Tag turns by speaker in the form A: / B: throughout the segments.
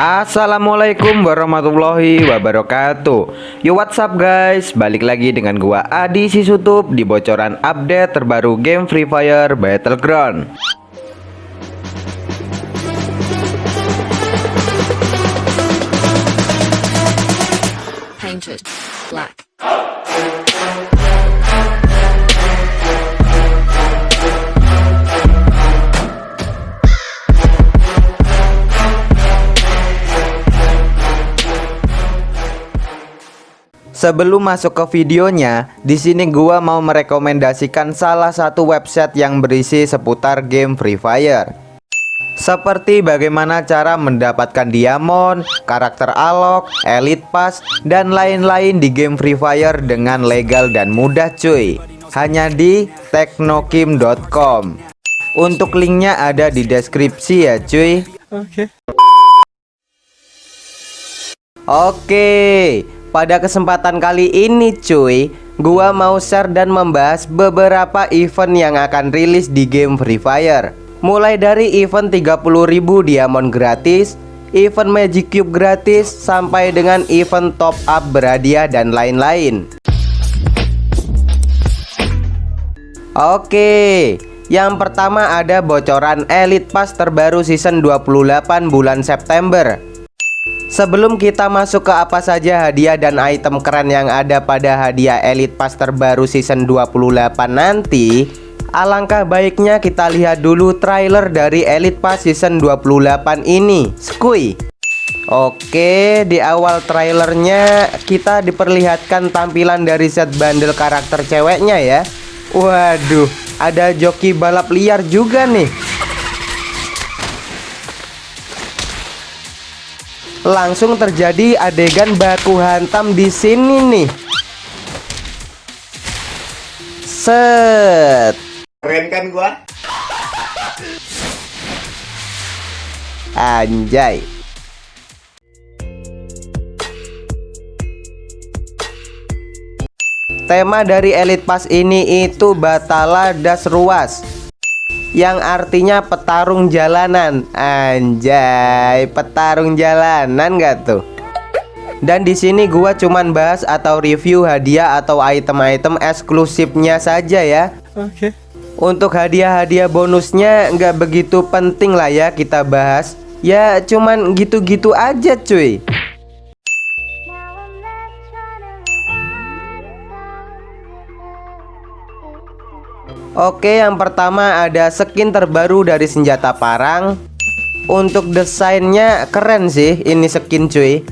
A: Assalamualaikum warahmatullahi wabarakatuh. Yo what's up guys? Balik lagi dengan gua Adi Sisutup Di bocoran update terbaru game Free Fire Battleground.
B: Painted black.
A: Sebelum masuk ke videonya, di sini gua mau merekomendasikan salah satu website yang berisi seputar game Free Fire. Seperti bagaimana cara mendapatkan diamond, karakter alok, elite pass, dan lain-lain di game Free Fire dengan legal dan mudah cuy. Hanya di teknokim.com. Untuk linknya ada di deskripsi ya cuy. Oke, pada kesempatan kali ini cuy, gua mau share dan membahas beberapa event yang akan rilis di game Free Fire. Mulai dari event 30.000 diamond gratis, event Magic Cube gratis, sampai dengan event top up berhadiah dan lain-lain. Oke, yang pertama ada bocoran Elite Pass terbaru season 28 bulan September. Sebelum kita masuk ke apa saja hadiah dan item keren yang ada pada hadiah Elite Pass terbaru season 28 nanti Alangkah baiknya kita lihat dulu trailer dari Elite Pass season 28 ini. Skui Oke di awal trailernya kita diperlihatkan tampilan dari set bundle karakter ceweknya ya. Waduh ada joki balap liar juga nih langsung terjadi adegan baku hantam di sini nih. Set.
C: Keren kan gua?
A: Anjay. Tema dari Elite Pass ini itu Batala Das Ruas yang artinya petarung jalanan. Anjay petarung jalanan gak tuh? Dan di sini gua cuman bahas atau review hadiah atau item-item eksklusifnya saja ya.
D: Oke.
A: untuk hadiah-hadiah bonusnya nggak begitu penting lah ya kita bahas. Ya cuman gitu-gitu aja cuy Oke yang pertama ada skin terbaru dari senjata parang. Untuk desainnya keren sih ini skin cuy.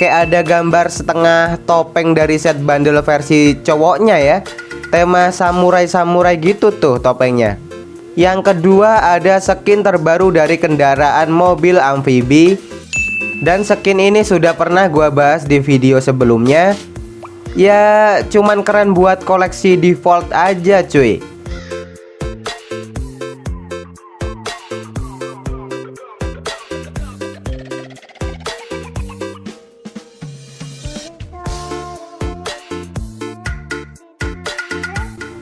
A: Kayak ada gambar setengah topeng dari set bundle versi cowoknya ya. Tema samurai-samurai gitu tuh topengnya. Yang kedua ada skin terbaru dari kendaraan mobil amfibi. Dan skin ini sudah pernah gua bahas di video sebelumnya. Ya cuman keren buat koleksi default aja cuy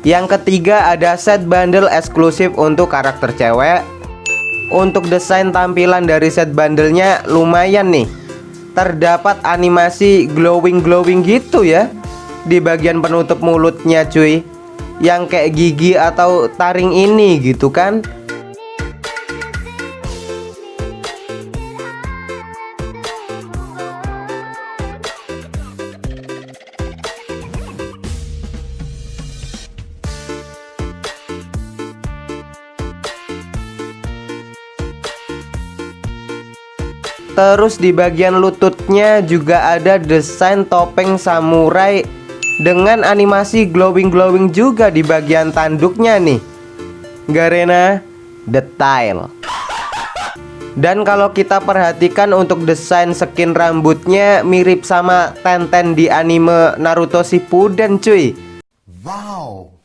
A: Yang ketiga ada set bundle eksklusif untuk karakter cewek. Untuk desain tampilan dari set bundlenya lumayan nih. Terdapat animasi glowing-glowing gitu ya. Di bagian penutup mulutnya cuy. Yang kayak gigi atau taring ini gitu kan Terus di bagian lututnya juga ada desain topeng samurai dengan animasi glowing-glowing juga di bagian tanduknya nih. Garena detail. Dan kalau kita perhatikan untuk desain skin rambutnya mirip sama Tenten di anime Naruto Shippuden cuy.
C: Wow.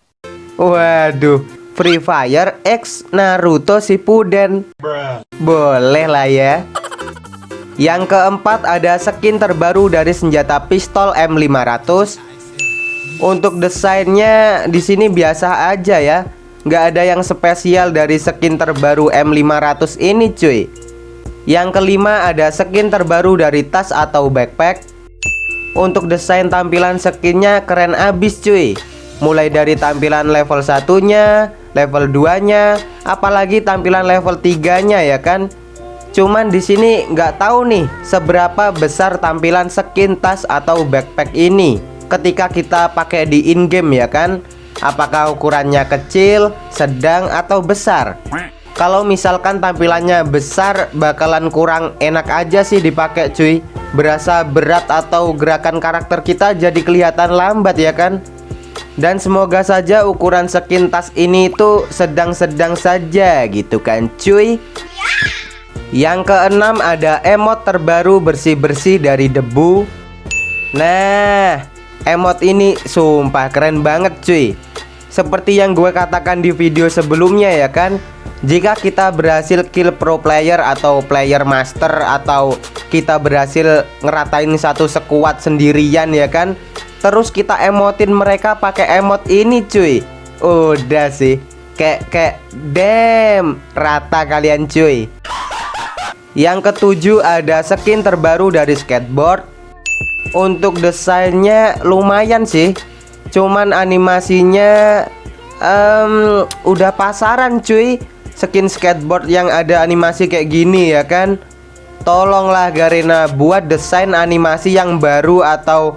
A: Waduh, Free Fire X Naruto Shippuden. Boleh lah ya. Yang keempat ada skin terbaru dari senjata pistol M500. Untuk desainnya di sini biasa aja ya. nggak ada yang spesial dari skin terbaru M500 ini cuy Yang kelima ada skin terbaru dari tas atau backpack Untuk desain tampilan skinnya keren abis cuy Mulai dari tampilan level satunya, level 2 nya, apalagi tampilan level 3 nya ya kan Cuman di sini nggak tahu nih seberapa besar tampilan skin tas atau backpack ini ketika kita pakai di in game ya kan? Apakah ukurannya kecil, sedang, atau besar? Kalau misalkan tampilannya besar bakalan kurang enak aja sih dipakai cuy. Berasa berat atau gerakan karakter kita jadi kelihatan lambat ya kan? Dan semoga saja ukuran skin tas ini itu sedang-sedang saja gitu kan cuy Yang keenam ada emot terbaru bersih-bersih dari debu. Nah emot ini sumpah keren banget cuy. Seperti yang gue katakan di video sebelumnya ya kan? Jika kita berhasil kill pro player atau player master Atau kita berhasil ngeratain satu sekuat sendirian ya kan? Terus kita emotin mereka pakai emot ini cuy. Udah sih. Kayak kayak damn Rata kalian cuy Yang ketujuh ada skin terbaru dari skateboard. Untuk desainnya lumayan sih Cuman animasinya um, udah pasaran cuy. Skin skateboard yang ada animasi kayak gini ya kan? Tolonglah Garena buat desain animasi yang baru atau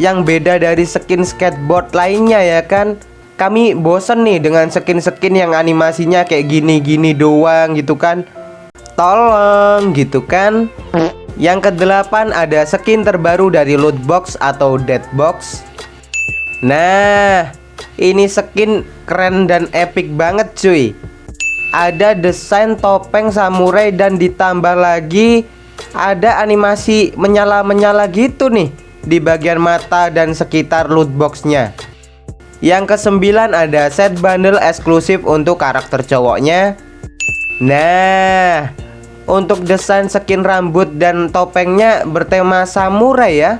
A: yang beda dari skin skateboard lainnya ya kan? Kami bosen nih dengan skin-skin yang animasinya kayak gini-gini doang gitu kan Tolong gitu kan? Yang kedelapan ada skin terbaru dari loot box atau dead box. Nah, ini skin keren dan epic banget cuy. Ada desain topeng samurai dan ditambah lagi Ada animasi menyala-menyala gitu nih Di bagian mata dan sekitar loot boxnya. Yang kesembilan ada set bundle eksklusif untuk karakter cowoknya Nah Untuk desain skin rambut dan topengnya bertema samurai ya.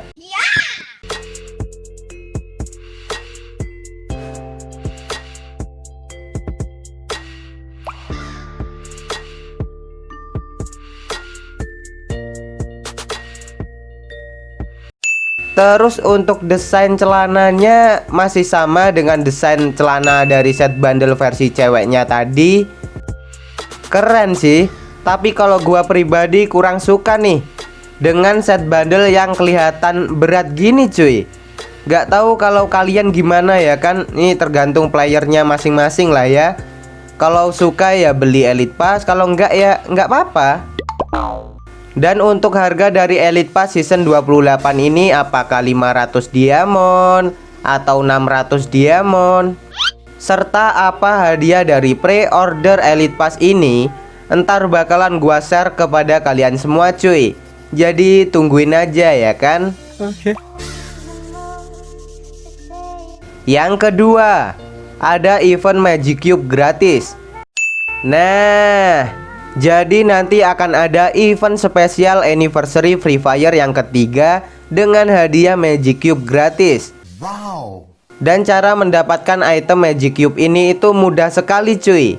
A: Terus untuk desain celananya masih sama dengan desain celana dari set bundle versi ceweknya tadi Keren sih. Tapi kalau gua pribadi kurang suka nih Dengan set bundle yang kelihatan berat gini cuy. Gak tahu kalau kalian gimana ya kan? Ini tergantung playernya masing-masing lah ya. Kalau suka ya beli Elite Pass Kalau enggak ya enggak apa-apa. Dan untuk harga dari Elite Pass Season 28 ini apakah 500 diamond atau 600 diamond serta apa hadiah dari pre-order Elite Pass ini entar bakalan gua share kepada kalian semua cuy jadi tungguin aja ya kan Oke okay. Yang kedua ada event Magic Cube gratis Nah jadi nanti akan ada event spesial anniversary Free Fire yang ketiga dengan hadiah Magic Cube gratis. Wow. Dan cara mendapatkan item Magic Cube ini itu mudah sekali cuy.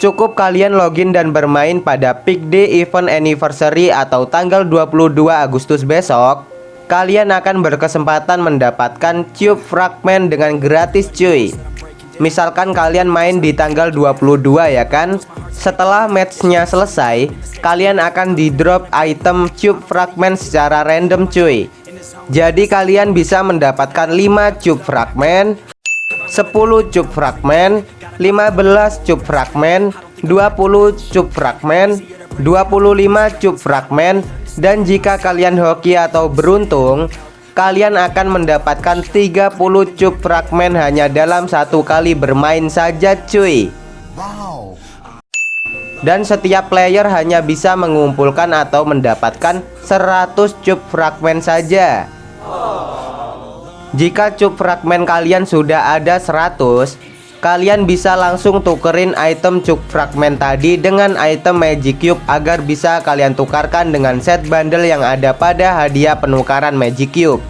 A: Cukup kalian login dan bermain pada peak day event anniversary atau tanggal 22 Agustus besok. Kalian akan berkesempatan mendapatkan cube fragment dengan gratis cuy. Misalkan kalian main di tanggal 22 ya kan Setelah matchnya selesai Kalian akan di drop item cube fragment secara random cuy Jadi kalian bisa mendapatkan 5 cube fragment 10 cube fragment 15 cube fragment 20 cube fragment 25 cube fragment Dan jika kalian hoki atau beruntung kalian akan mendapatkan 30 cup fragmen hanya dalam satu kali bermain saja cuy. Wow dan setiap player hanya bisa mengumpulkan atau mendapatkan 100 cup fragmen saja. Jika cup fragmen kalian sudah ada 100 Kalian bisa langsung tukerin item cup fragmen tadi dengan item magic cube agar bisa kalian tukarkan dengan set bundle yang ada pada hadiah penukaran magic cube.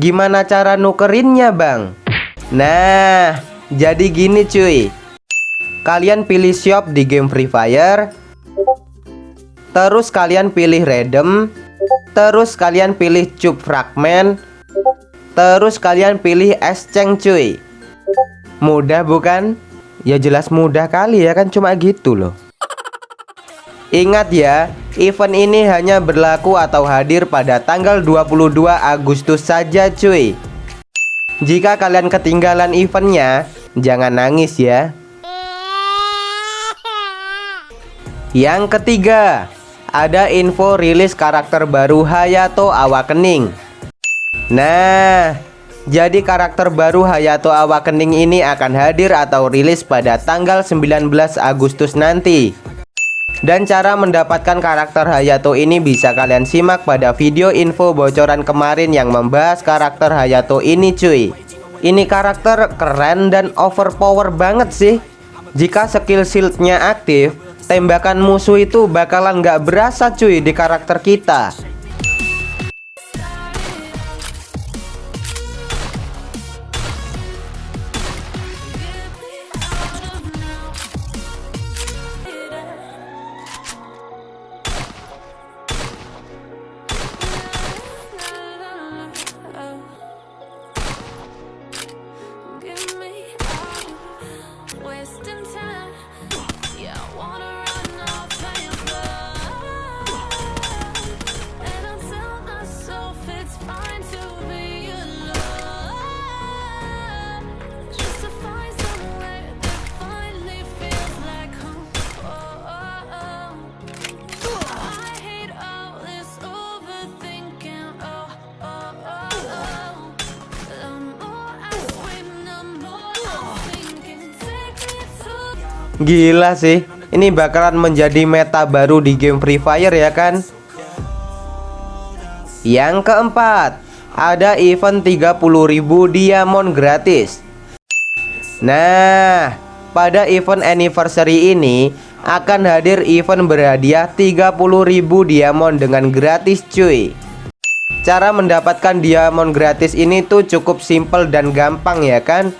A: Gimana cara nukerinnya bang? Nah jadi gini cuy Kalian pilih shop di game Free Fire. Terus kalian pilih random. Terus kalian pilih cube fragment. Terus kalian pilih exchange cuy. Mudah bukan? Ya jelas mudah kali ya kan cuma gitu loh. Ingat ya, event ini hanya berlaku atau hadir pada tanggal 22 Agustus saja cuy. Jika kalian ketinggalan eventnya, jangan nangis ya Yang ketiga, ada info rilis karakter baru Hayato Awakening. Nah, jadi karakter baru Hayato Awakening ini akan hadir atau rilis pada tanggal 19 Agustus nanti. Dan cara mendapatkan karakter Hayato ini bisa kalian simak pada video info bocoran kemarin yang membahas karakter Hayato ini cuy. Ini karakter keren dan overpower banget sih. Jika skill shieldnya aktif, tembakan musuh itu bakalan nggak berasa cuy di karakter kita Gila sih. Ini bakalan menjadi meta baru di game Free Fire ya kan? Yang keempat Ada event 30.000 diamond gratis. Nah Pada event anniversary ini Akan hadir event berhadiah 30.000 diamond dengan gratis cuy. Cara mendapatkan diamond gratis ini tuh cukup simple dan gampang ya kan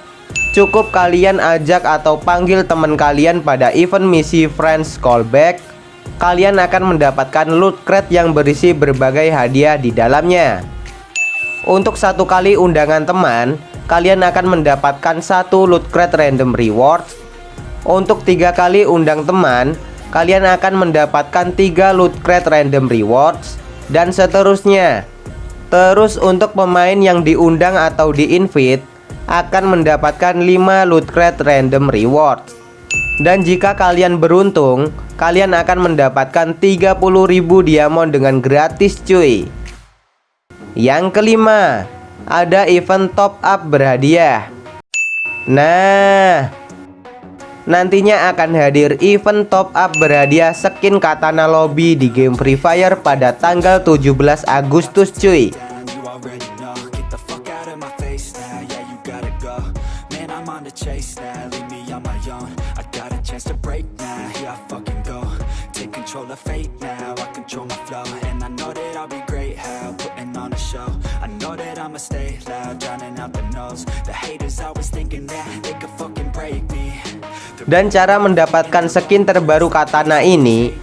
A: Cukup kalian ajak atau panggil teman kalian pada event misi Friends Callback Kalian akan mendapatkan loot crate yang berisi berbagai hadiah di dalamnya. Untuk satu kali undangan teman Kalian akan mendapatkan satu loot crate random rewards. Untuk tiga kali undang teman Kalian akan mendapatkan tiga loot crate random rewards Dan seterusnya. Terus untuk pemain yang diundang atau di-invite akan mendapatkan 5 loot crate random reward dan jika kalian beruntung kalian akan mendapatkan 30.000 diamond dengan gratis cuy. Yang kelima ada event top up berhadiah. Nah nantinya akan hadir event top up berhadiah skin katana lobby di game Free Fire pada tanggal 17 Agustus cuy of fate now. I control my flow And I know that I'll be great how? Putting on a show. I know that I'ma stay loud Drowning out the noise. The haters always thinking that They could fucking break me. Dan cara mendapatkan skin terbaru katana ini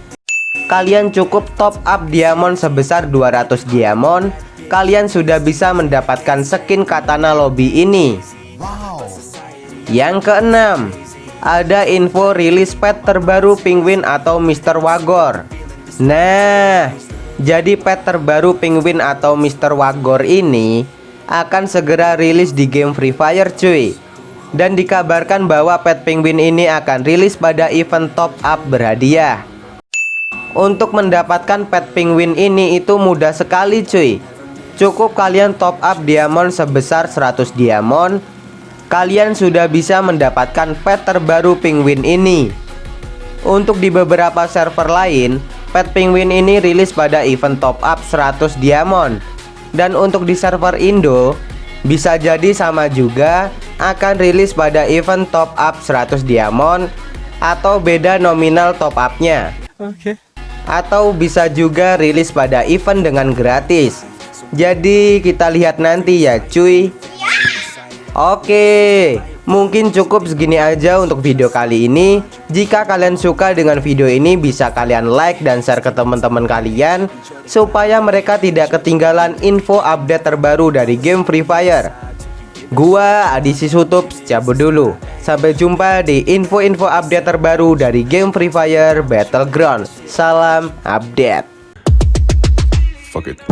A: Kalian cukup top up diamond sebesar 200 diamond. Kalian sudah bisa mendapatkan skin katana lobby ini. Yang keenam, ada info rilis pet terbaru Penguin atau Mr. Wagor. Nah, jadi pet terbaru Penguin atau Mr. Wagor ini akan segera rilis di game Free Fire cuy. Dan dikabarkan bahwa pet penguin ini akan rilis pada event top up berhadiah. Untuk mendapatkan pet penguin ini itu mudah sekali cuy. Cukup kalian top up diamond sebesar 100 diamond kalian sudah bisa mendapatkan pet terbaru penguin ini. Untuk di beberapa server lain, pet penguin ini rilis pada event top up 100 diamond. Dan untuk di server Indo, bisa jadi sama juga akan rilis pada event top up 100 diamond atau beda nominal top upnya. Oke. Okay. Atau bisa juga rilis pada event dengan gratis. Jadi kita lihat nanti ya cuy. Oke, Mungkin cukup segini aja untuk video kali ini. Jika kalian suka dengan video ini bisa kalian like dan share ke teman-teman kalian Supaya mereka tidak ketinggalan info update terbaru dari game Free Fire. Gua Adi Sisutup cabut dulu. Sampai jumpa di info-info update terbaru dari game Free Fire Battleground. Salam update.
B: Fuck it.